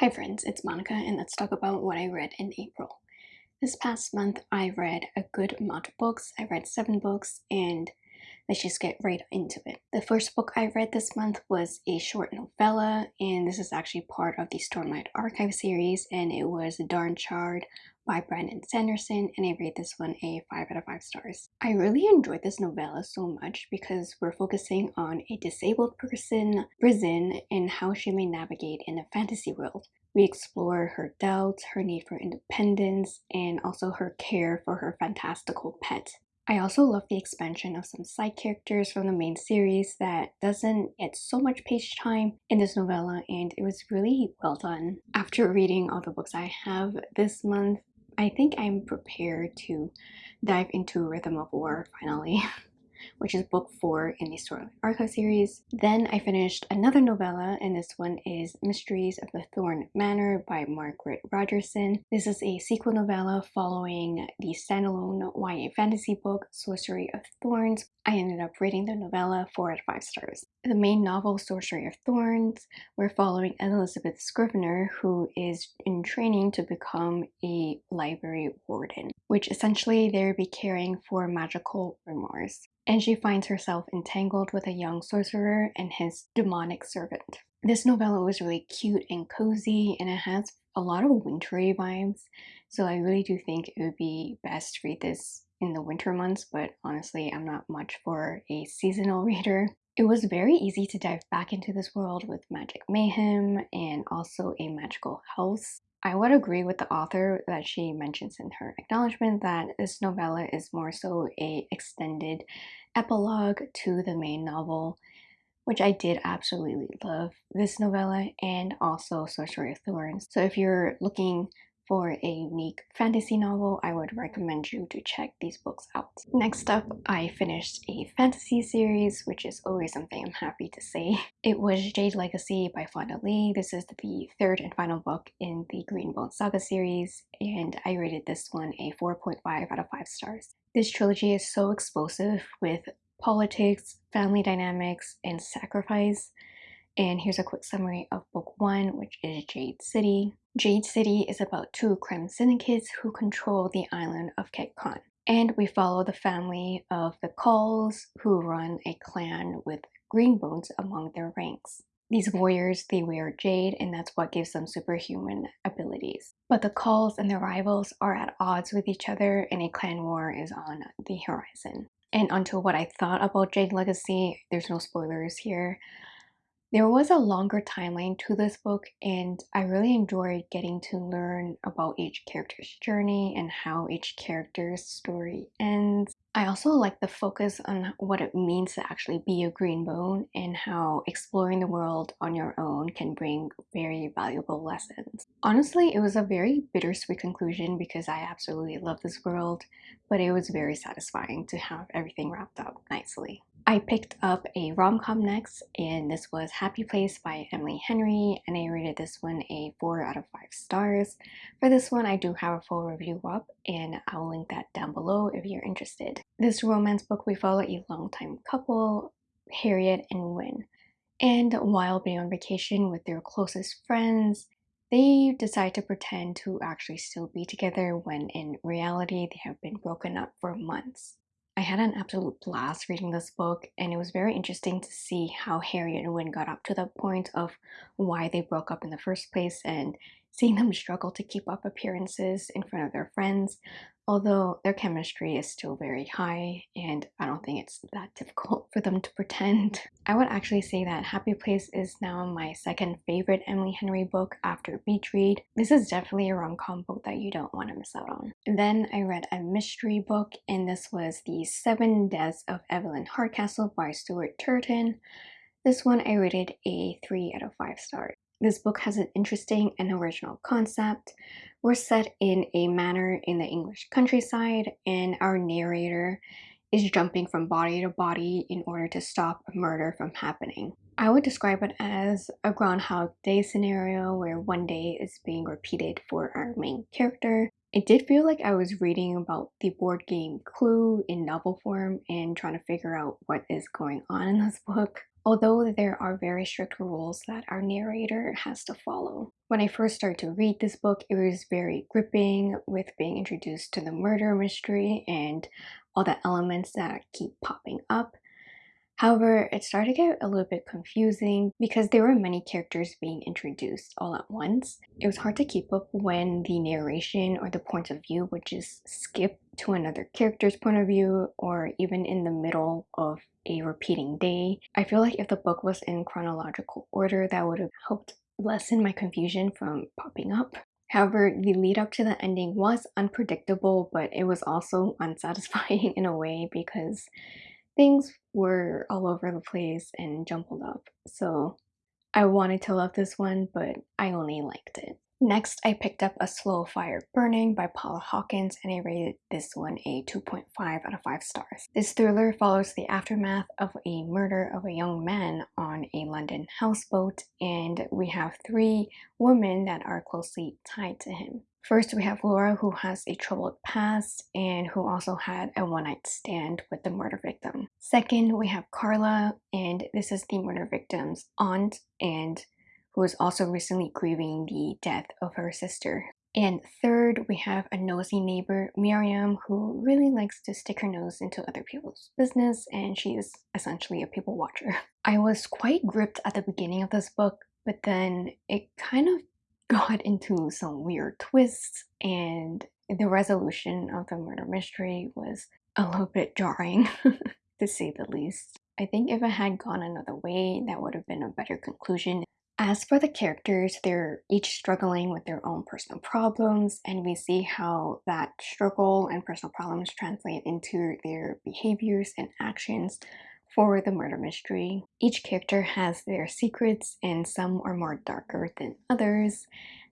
Hi friends, it's Monica and let's talk about what I read in April. This past month I read a good amount of books. I read seven books and let's just get right into it. The first book I read this month was a short novella and this is actually part of the Stormlight Archive series and it was Dawnshard by Brandon Sanderson and I rate this one a 5 out of 5 stars. I really enjoyed this novella so much because we're focusing on a disabled person, Rysn, and how she may navigate in a fantasy world. We explore her doubts, her need for independence, and also her care for her fantastical pet. I also love the expansion of some side characters from the main series that doesn't get so much page time in this novella and it was really well done. After reading all the books I have this month, I think I'm prepared to dive into Rhythm of War finally. which is book four in the Stormlight Archive series. Then I finished another novella, and this one is Mysteries of the Thorn Manor by Margaret Rogerson. This is a sequel novella following the standalone YA fantasy book Sorcery of Thorns. I ended up rating the novella 4 out of 5 stars. The main novel, Sorcery of Thorns, we're following Elizabeth Scrivener, who is in training to become a library warden, which essentially they'll be caring for magical grimoires and she finds herself entangled with a young sorcerer and his demonic servant. This novella was really cute and cozy and it has a lot of wintry vibes so I really do think it would be best to read this in the winter months but honestly I'm not much for a seasonal reader. It was very easy to dive back into this world with magic mayhem and also a magical house. I would agree with the author that she mentions in her acknowledgement that this novella is more so a extended epilogue to the main novel, which I did absolutely love this novella and also Sorcery of Thorns. So if you're looking for a unique fantasy novel, I would recommend you to check these books out. Next up, I finished a fantasy series, which is always something I'm happy to say. It was Jade Legacy by Fonda Lee. This is the third and final book in the Greenbone Saga series, and I rated this one a 4.5 out of 5 stars. This trilogy is so explosive with politics, family dynamics, and sacrifice. And here's a quick summary of book one, which is Jade City. Jade City is about two crime syndicates who control the island of Kekon. And we follow the family of the Kauls, who run a clan with greenbones among their ranks. These warriors, they wear jade and that's what gives them superhuman abilities. But the Kauls and their rivals are at odds with each other and a clan war is on the horizon. And onto what I thought about Jade Legacy, there's no spoilers here. There was a longer timeline to this book and I really enjoyed getting to learn about each character's journey and how each character's story ends. I also like the focus on what it means to actually be a green bone and how exploring the world on your own can bring very valuable lessons. Honestly, it was a very bittersweet conclusion because I absolutely love this world, but it was very satisfying to have everything wrapped up nicely. I picked up a rom-com next and this was Happy Place by Emily Henry and I rated this one a 4 out of 5 stars. For this one I do have a full review up and I'll link that down below if you're interested. This romance book we follow a longtime couple, Harriet and Wyn. And while being on vacation with their closest friends, they decide to pretend to actually still be together when in reality they have been broken up for months. I had an absolute blast reading this book and it was very interesting to see how Harriet and Wyn got up to the point of why they broke up in the first place and seeing them struggle to keep up appearances in front of their friends although their chemistry is still very high and I don't think it's that difficult for them to pretend. I would actually say that Happy Place is now my second favorite Emily Henry book after Beach Read. This is definitely a rom-com book that you don't want to miss out on. Then I read a mystery book and this was The Seven Deaths of Evelyn Hardcastle by Stuart Turton. This one I rated a 3 out of 5 stars. This book has an interesting and original concept. We're set in a manor in the English countryside and our narrator is jumping from body to body in order to stop a murder from happening. I would describe it as a Groundhog Day scenario where one day is being repeated for our main character. It did feel like I was reading about the board game Clue in novel form and trying to figure out what is going on in this book. Although there are very strict rules that our narrator has to follow. When I first started to read this book, it was very gripping with being introduced to the murder mystery and all the elements that keep popping up. However, it started to get a little bit confusing because there were many characters being introduced all at once. It was hard to keep up when the narration or the point of view would just skip to another character's point of view or even in the middle of a repeating day. I feel like if the book was in chronological order, that would have helped lessen my confusion from popping up. However, the lead up to the ending was unpredictable, but it was also unsatisfying in a way because things were all over the place and jumbled up. So I wanted to love this one, but I only liked it. Next, I picked up A Slow Fire Burning by Paula Hawkins and I rated this one a 2.5 out of 5 stars. This thriller follows the aftermath of a murder of a young man on a London houseboat and we have three women that are closely tied to him. First, we have Laura, who has a troubled past and who also had a one night stand with the murder victim. Second, we have Carla, and this is the murder victim's aunt, and who is also recently grieving the death of her sister. And third, we have a nosy neighbor, Miriam, who really likes to stick her nose into other people's business, and she is essentially a people watcher. I was quite gripped at the beginning of this book, but then it kind of got into some weird twists and the resolution of the murder mystery was a little bit jarring to say the least. I think if it had gone another way, that would have been a better conclusion. As for the characters, they're each struggling with their own personal problems, and we see how that struggle and personal problems translate into their behaviors and actions for the murder mystery. Each character has their secrets and some are more darker than others.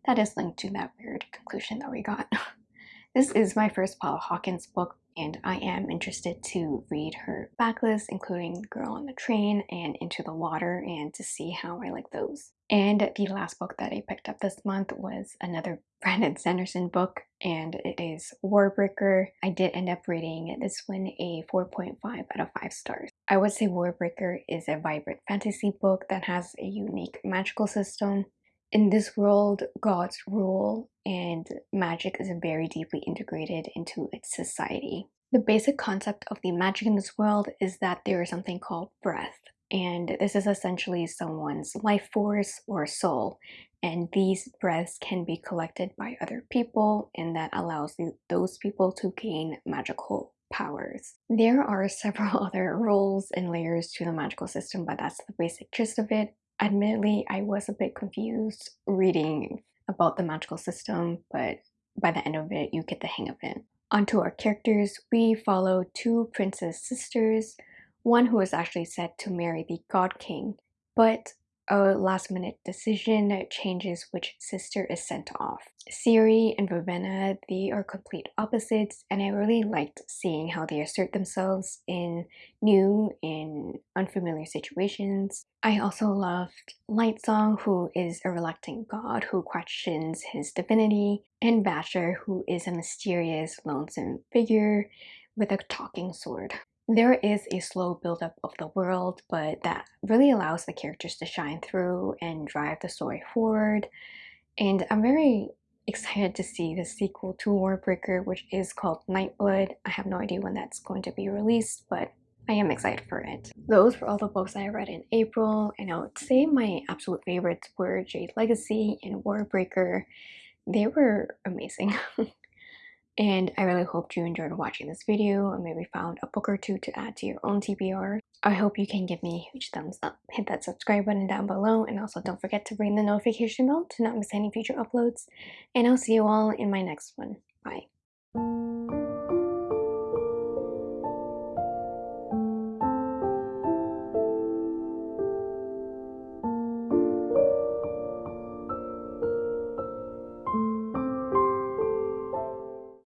That is linked to that weird conclusion that we got. this is my first Paula Hawkins book and I am interested to read her backlist, including Girl on the Train and Into the Water, and to see how I like those. And the last book that I picked up this month was another Brandon Sanderson book, and it is Warbreaker. I did end up rating this one a 4.5 out of 5 stars. I would say Warbreaker is a vibrant fantasy book that has a unique magical system. In this world, gods rule and magic is very deeply integrated into its society. The basic concept of the magic in this world is that there is something called breath, and this is essentially someone's life force or soul, and these breaths can be collected by other people, and that allows those people to gain magical powers. There are several other rules and layers to the magical system, but that's the basic gist of it. Admittedly, I was a bit confused reading about the magical system, but by the end of it, you get the hang of it. Onto our characters, we follow two princess sisters, one who is actually set to marry the God King, but a last minute decision changes which sister is sent off. Siri and Vivenna, they are complete opposites and I really liked seeing how they assert themselves in new and unfamiliar situations. I also loved Lightsong who is a reluctant god who questions his divinity and Vasher who is a mysterious lonesome figure with a talking sword. There is a slow buildup of the world, but that really allows the characters to shine through and drive the story forward. And I'm very excited to see the sequel to Warbreaker, which is called Nightblood. I have no idea when that's going to be released, but I am excited for it. Those were all the books I read in April, and I would say my absolute favorites were Jade Legacy and Warbreaker. They were amazing. And I really hope you enjoyed watching this video and maybe found a book or two to add to your own TBR. I hope you can give me a huge thumbs up. Hit that subscribe button down below and also don't forget to ring the notification bell to not miss any future uploads. And I'll see you all in my next one. Bye.